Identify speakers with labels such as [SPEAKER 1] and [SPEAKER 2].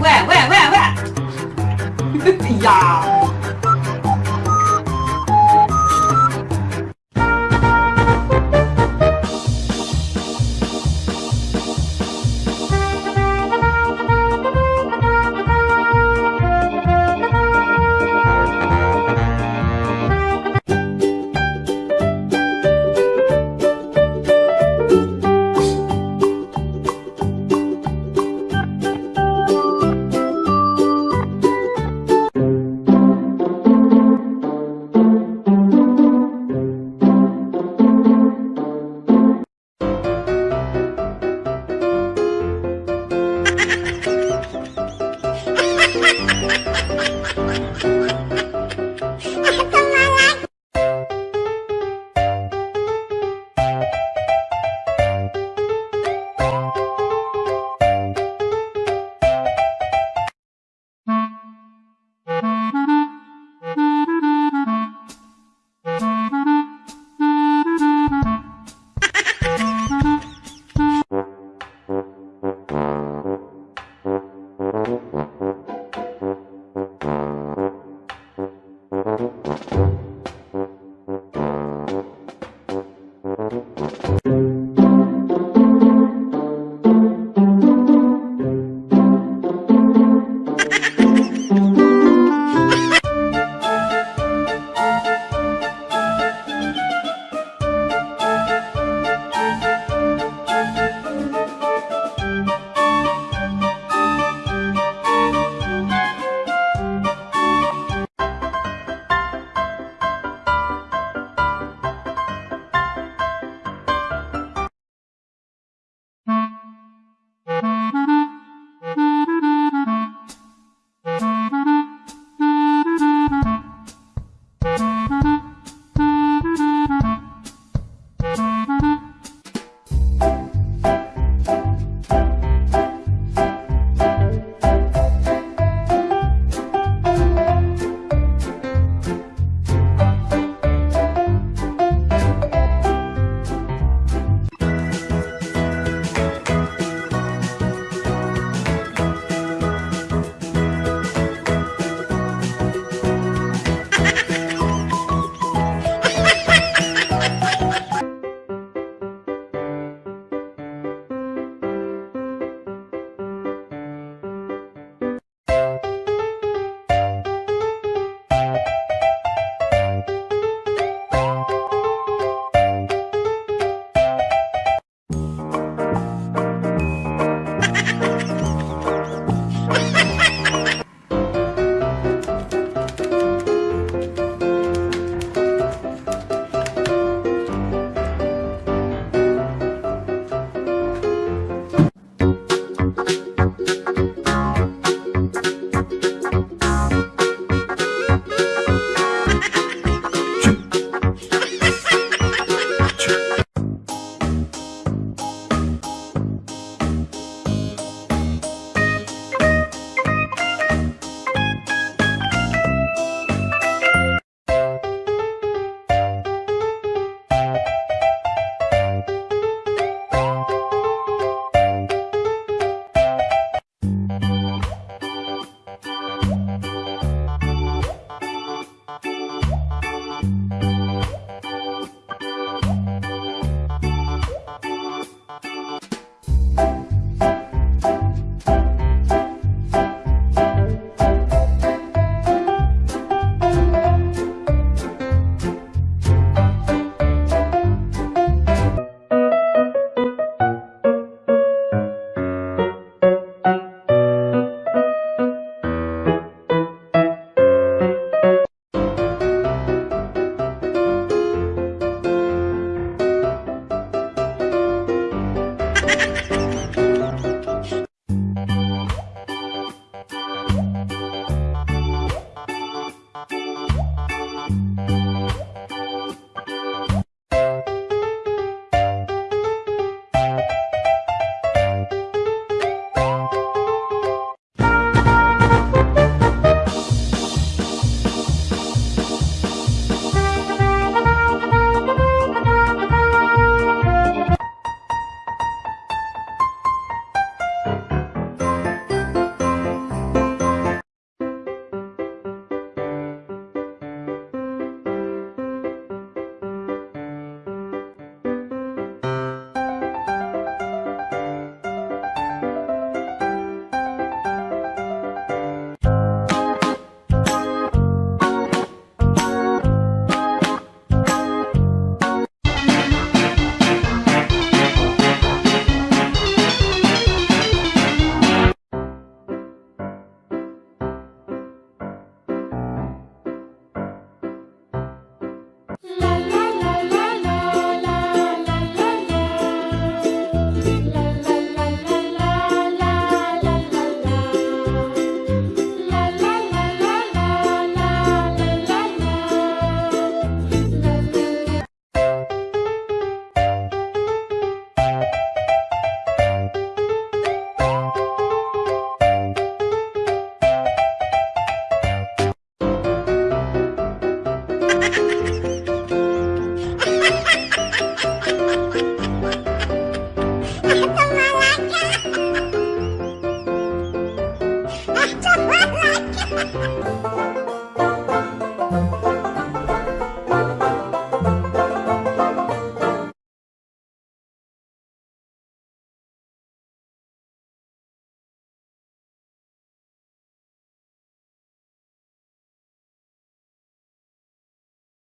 [SPEAKER 1] 喂喂喂喂。哎呀。